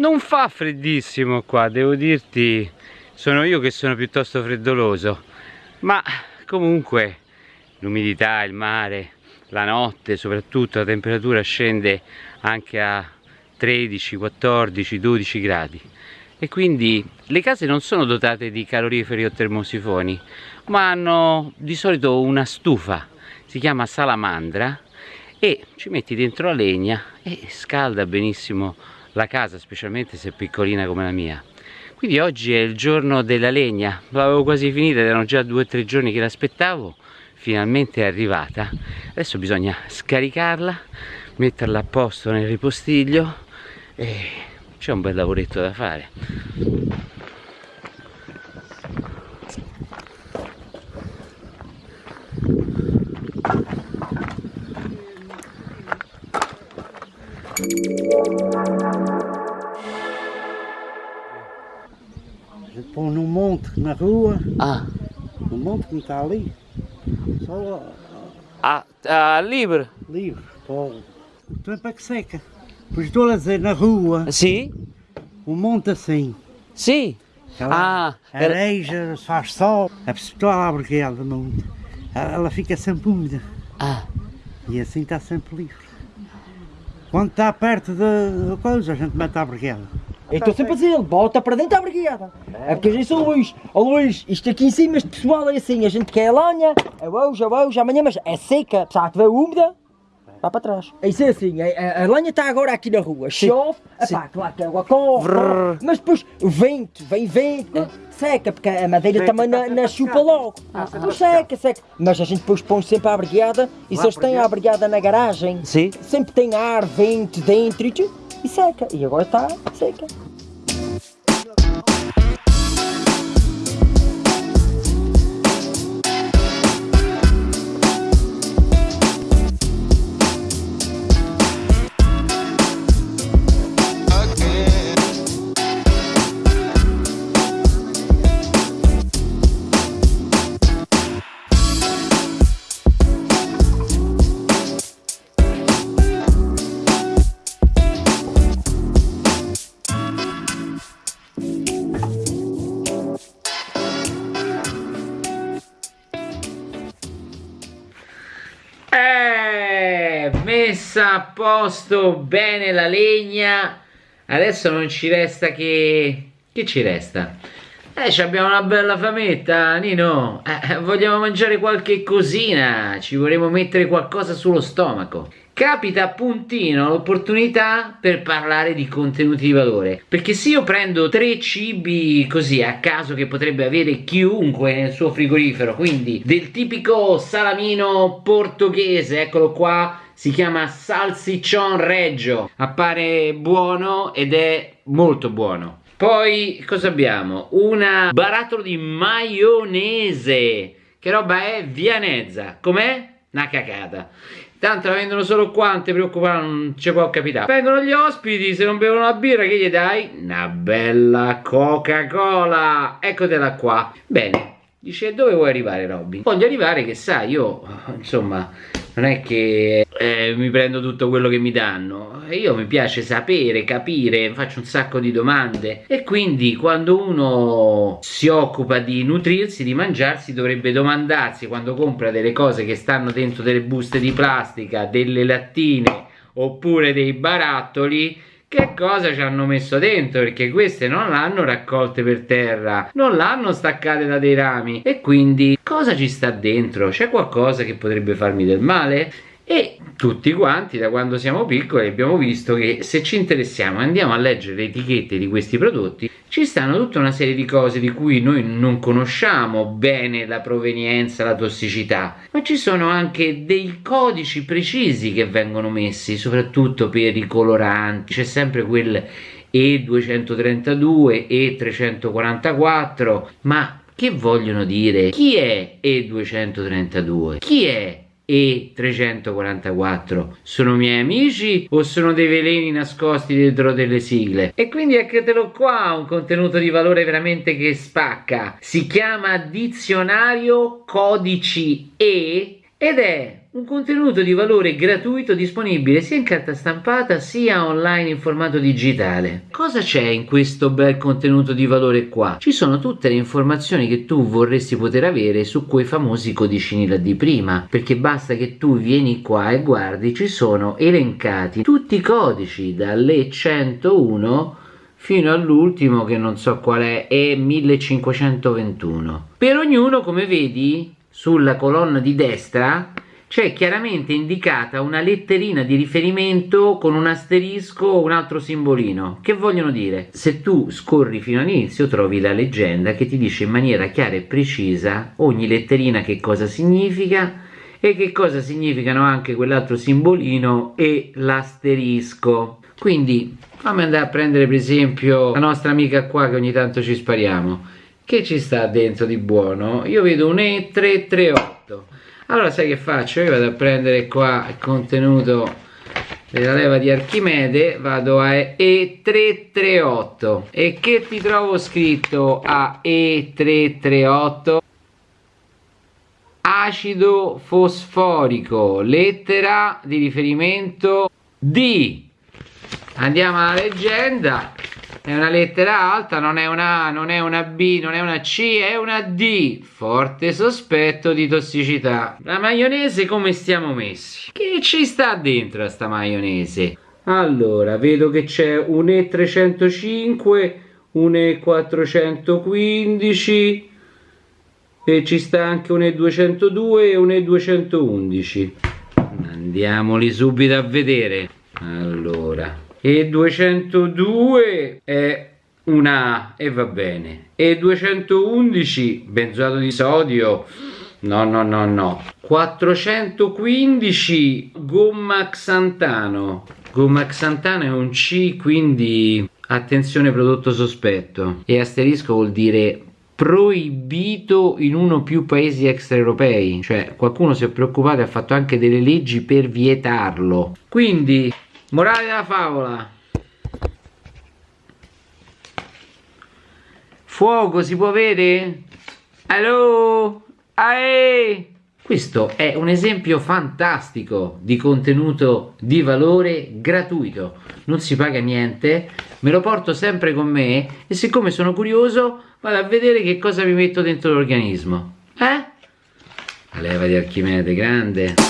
non fa freddissimo qua, devo dirti, sono io che sono piuttosto freddoloso, ma comunque l'umidità, il mare, la notte soprattutto la temperatura scende anche a 13, 14, 12 gradi. E quindi le case non sono dotate di caloriferi o termosifoni ma hanno di solito una stufa. Si chiama salamandra e ci metti dentro la legna e scalda benissimo la casa specialmente se è piccolina come la mia. Quindi oggi è il giorno della legna. L'avevo quasi finita erano già due o tre giorni che l'aspettavo. Finalmente è arrivata. Adesso bisogna scaricarla metterla a posto nel ripostiglio e c'è un bel lavoretto da fare. Je põe um monte na rua, ah, um monte que está ali, só ah, ah livre. livre, para o tempo é que seca. Pois estou a dizer, na rua, sì? um monte assim, ela ah, era- areja, faz sol, a pessoa lá briguela do monte, ela ela fica sempre úmida. Ah, e assim está sempre livre. Quando está perto da coisa, a gente mete a briguela. Eu estou sempre a dizer, bota para dentro da brigada. É porque a gente sou Luís. Ó Luís, isto aqui em cima, este pessoal é assim, a gente quer a lenha, é hoje, é hoje, amanhã, mas é seca, se estiver úmida, vai para trás. Isso é assim, a, a, a lenha está agora aqui na rua, chove, epá, claro que a água corre, mas depois o vento, vem vento, seca, porque a madeira também na, na chupa logo. Não seca, seca. Mas a gente depois põe sempre a brigada, e se eles têm a brigada na garagem, sì? sempre tem ar, vento dentro e tudo, e seca. E agora está seca. Messa a posto bene la legna. Adesso non ci resta che... Che ci resta? Eh, abbiamo una bella fametta, Nino. Eh, vogliamo mangiare qualche cosina. Ci vorremmo mettere qualcosa sullo stomaco. Capita a puntino l'opportunità per parlare di contenuti di valore. Perché se io prendo tre cibi così a caso che potrebbe avere chiunque nel suo frigorifero, quindi del tipico salamino portoghese, eccolo qua, si chiama salsiccion reggio, appare buono ed è molto buono. Poi cosa abbiamo? Una barattolo di maionese. Che roba è? Vianezza. Com'è? Una cacata. Tanto la vendono solo qua, non ti preoccupare, non ci può capitare. Vengono gli ospiti, se non bevono la birra, che gli dai? Una bella Coca-Cola. Eccotela qua. Bene. Dice, dove vuoi arrivare, Robby? Voglio arrivare che sai, io, insomma, non è che eh, mi prendo tutto quello che mi danno. Io mi piace sapere, capire, faccio un sacco di domande. E quindi quando uno si occupa di nutrirsi, di mangiarsi, dovrebbe domandarsi quando compra delle cose che stanno dentro delle buste di plastica, delle lattine oppure dei barattoli che cosa ci hanno messo dentro? Perché queste non l'hanno raccolte per terra non l'hanno staccate da dei rami. E quindi cosa ci sta dentro? C'è qualcosa che potrebbe farmi del male e tutti quanti da quando siamo piccoli abbiamo visto che se ci interessiamo e andiamo a leggere le etichette di questi prodotti ci stanno tutta una serie di cose di cui noi non conosciamo bene la provenienza, la tossicità ma ci sono anche dei codici precisi che vengono messi soprattutto per i coloranti c'è sempre quel E232, E344 ma che vogliono dire? Chi è E232? Chi è E344? Sono miei amici o sono dei veleni nascosti dentro delle sigle? E quindi eccotelo qua, un contenuto di valore veramente che spacca. Si chiama Dizionario Codici E ed è un contenuto di valore gratuito disponibile sia in carta stampata sia online in formato digitale. Cosa c'è in questo bel contenuto di valore qua? Ci sono tutte le informazioni che tu vorresti poter avere su quei famosi codicini là di prima, perché basta che tu vieni qua e guardi, ci sono elencati tutti i codici dalle 101 fino all'ultimo che non so qual è, è 1521. Per ognuno, come vedi, sulla colonna di destra c'è chiaramente indicata una letterina di riferimento con un asterisco o un altro simbolino. Che vogliono dire? Se tu scorri fino all'inizio trovi la leggenda che ti dice in maniera chiara e precisa ogni letterina che cosa significa e che cosa significano anche quell'altro simbolino e l'asterisco. Quindi fammi andare a prendere per esempio la nostra amica qua che ogni tanto ci spariamo. Che ci sta dentro di buono? Io vedo un E338 allora sai che faccio? Io vado a prendere qua il contenuto della leva di Archimede vado a E338 e che ti trovo scritto a E338 acido fosforico lettera di riferimento D. Andiamo alla leggenda è una lettera alta, non è una A, non è una B, non è una C, è una D. Forte sospetto di tossicità. La maionese come stiamo messi? Che ci sta dentro sta maionese? Allora, vedo che c'è un E305, un E415 e ci sta anche un E202 e un E211. Andiamoli subito a vedere. Allora, e 202 è una e va bene. E 211 benzoato di sodio. No no no no. 415 gomma xantano. Gomma xantano è un C quindi attenzione prodotto sospetto. E asterisco vuol dire proibito in uno o più paesi extraeuropei. Cioè qualcuno si è preoccupato e ha fatto anche delle leggi per vietarlo. Quindi Morale della favola. Fuoco si può vedere? Allo? Ae! Questo è un esempio fantastico di contenuto di valore gratuito. Non si paga niente, me lo porto sempre con me e siccome sono curioso vado a vedere che cosa mi metto dentro l'organismo. Eh? La leva di Archimede grande.